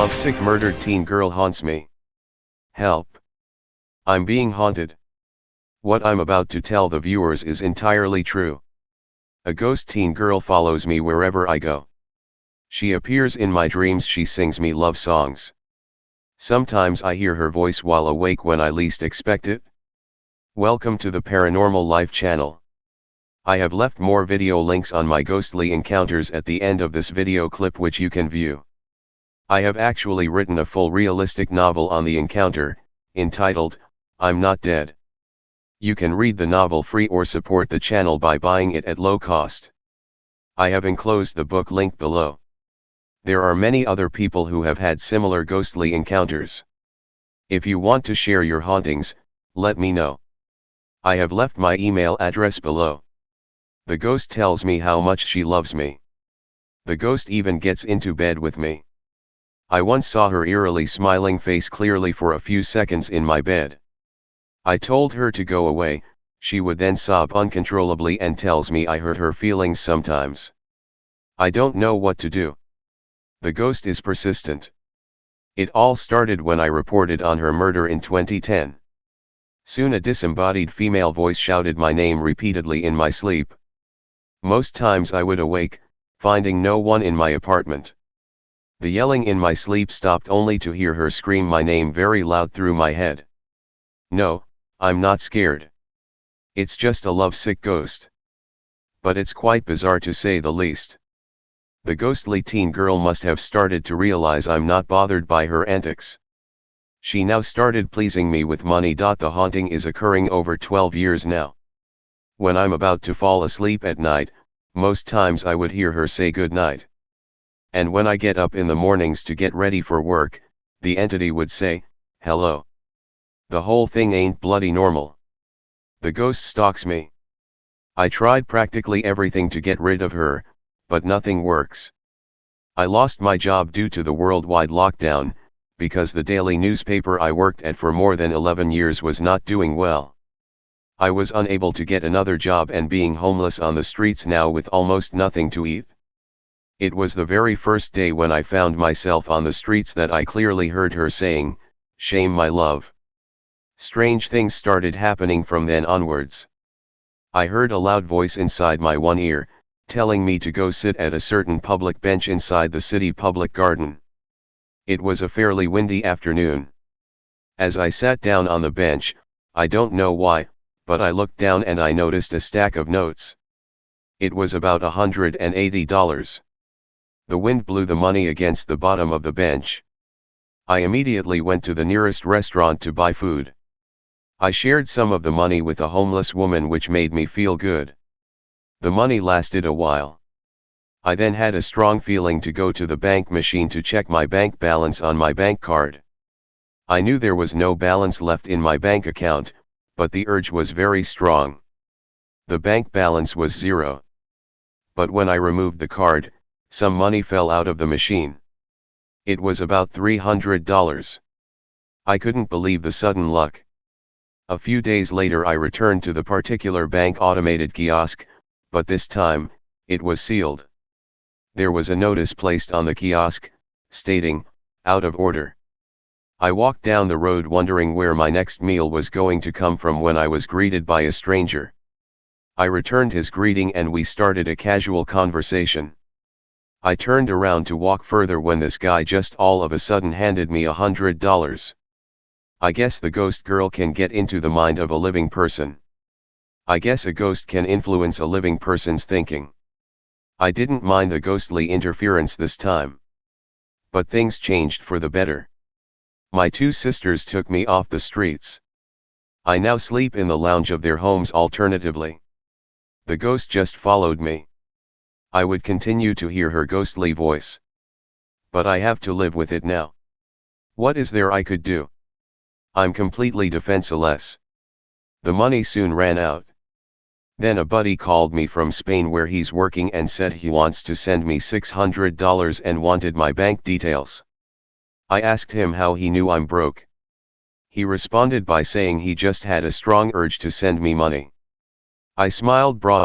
Lovesick murdered teen girl haunts me. Help. I'm being haunted. What I'm about to tell the viewers is entirely true. A ghost teen girl follows me wherever I go. She appears in my dreams she sings me love songs. Sometimes I hear her voice while awake when I least expect it. Welcome to the Paranormal Life channel. I have left more video links on my ghostly encounters at the end of this video clip which you can view. I have actually written a full realistic novel on the encounter, entitled, I'm Not Dead. You can read the novel free or support the channel by buying it at low cost. I have enclosed the book link below. There are many other people who have had similar ghostly encounters. If you want to share your hauntings, let me know. I have left my email address below. The ghost tells me how much she loves me. The ghost even gets into bed with me. I once saw her eerily smiling face clearly for a few seconds in my bed. I told her to go away, she would then sob uncontrollably and tells me I hurt her feelings sometimes. I don't know what to do. The ghost is persistent. It all started when I reported on her murder in 2010. Soon a disembodied female voice shouted my name repeatedly in my sleep. Most times I would awake, finding no one in my apartment. The yelling in my sleep stopped only to hear her scream my name very loud through my head. No, I'm not scared. It's just a lovesick ghost. But it's quite bizarre to say the least. The ghostly teen girl must have started to realize I'm not bothered by her antics. She now started pleasing me with money. The haunting is occurring over 12 years now. When I'm about to fall asleep at night, most times I would hear her say good night. And when I get up in the mornings to get ready for work, the entity would say, hello. The whole thing ain't bloody normal. The ghost stalks me. I tried practically everything to get rid of her, but nothing works. I lost my job due to the worldwide lockdown, because the daily newspaper I worked at for more than 11 years was not doing well. I was unable to get another job and being homeless on the streets now with almost nothing to eat. It was the very first day when I found myself on the streets that I clearly heard her saying, Shame my love. Strange things started happening from then onwards. I heard a loud voice inside my one ear, telling me to go sit at a certain public bench inside the city public garden. It was a fairly windy afternoon. As I sat down on the bench, I don't know why, but I looked down and I noticed a stack of notes. It was about $180. The wind blew the money against the bottom of the bench. I immediately went to the nearest restaurant to buy food. I shared some of the money with a homeless woman which made me feel good. The money lasted a while. I then had a strong feeling to go to the bank machine to check my bank balance on my bank card. I knew there was no balance left in my bank account, but the urge was very strong. The bank balance was zero. But when I removed the card, some money fell out of the machine. It was about $300. I couldn't believe the sudden luck. A few days later I returned to the particular bank automated kiosk, but this time, it was sealed. There was a notice placed on the kiosk, stating, out of order. I walked down the road wondering where my next meal was going to come from when I was greeted by a stranger. I returned his greeting and we started a casual conversation. I turned around to walk further when this guy just all of a sudden handed me a hundred dollars. I guess the ghost girl can get into the mind of a living person. I guess a ghost can influence a living person's thinking. I didn't mind the ghostly interference this time. But things changed for the better. My two sisters took me off the streets. I now sleep in the lounge of their homes alternatively. The ghost just followed me. I would continue to hear her ghostly voice. But I have to live with it now. What is there I could do? I'm completely defenseless. The money soon ran out. Then a buddy called me from Spain where he's working and said he wants to send me $600 and wanted my bank details. I asked him how he knew I'm broke. He responded by saying he just had a strong urge to send me money. I smiled broad